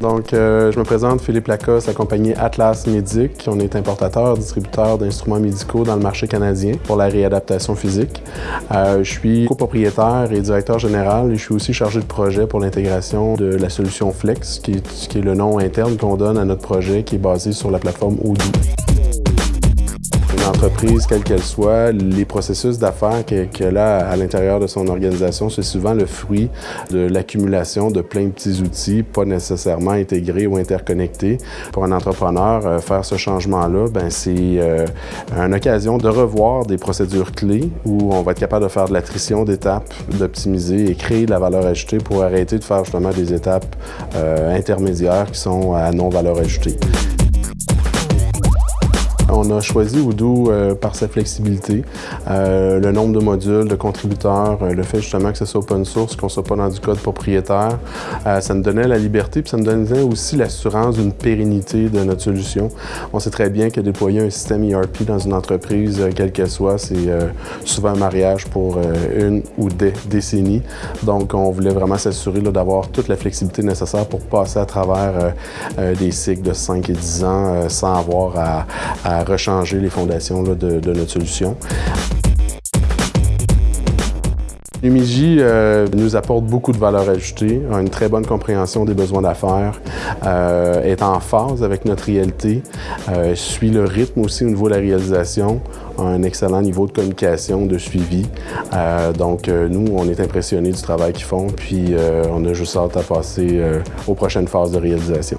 Donc, euh, je me présente Philippe Lacoste, accompagné Atlas Médic. On est importateur, distributeur d'instruments médicaux dans le marché canadien pour la réadaptation physique. Euh, je suis copropriétaire et directeur général et je suis aussi chargé de projet pour l'intégration de la solution Flex, qui est, le nom interne qu'on donne à notre projet qui est basé sur la plateforme Odoo entreprise, quelle qu'elle soit, les processus d'affaires qu'elle a à l'intérieur de son organisation, c'est souvent le fruit de l'accumulation de plein de petits outils, pas nécessairement intégrés ou interconnectés. Pour un entrepreneur, euh, faire ce changement-là, ben, c'est euh, une occasion de revoir des procédures clés où on va être capable de faire de l'attrition d'étapes, d'optimiser et créer de la valeur ajoutée pour arrêter de faire justement des étapes euh, intermédiaires qui sont à non-valeur ajoutée. On a choisi Odoo euh, par sa flexibilité, euh, le nombre de modules, de contributeurs, euh, le fait justement que ce soit open source, qu'on soit pas dans du code propriétaire. ça nous donnait la liberté, puis ça nous donnait aussi l'assurance d'une pérennité de notre solution. On sait très bien que déployer un système ERP dans une entreprise, quelle qu'elle soit, c'est souvent un mariage pour une ou des décennies. Donc, on voulait vraiment s'assurer d'avoir toute la flexibilité nécessaire pour passer à travers des cycles de 5 et 10 ans sans avoir à à rechanger les fondations de, notre solution. Lumigi euh, nous apporte beaucoup de valeur ajoutée, a une très bonne compréhension des besoins d'affaires, euh, est en phase avec notre réalité, euh, suit le rythme aussi au niveau de la réalisation, a un excellent niveau de communication, de suivi. donc nous, on est impressionnés du travail qu'ils font, puis on a juste hâte à passer aux prochaines phases de réalisation.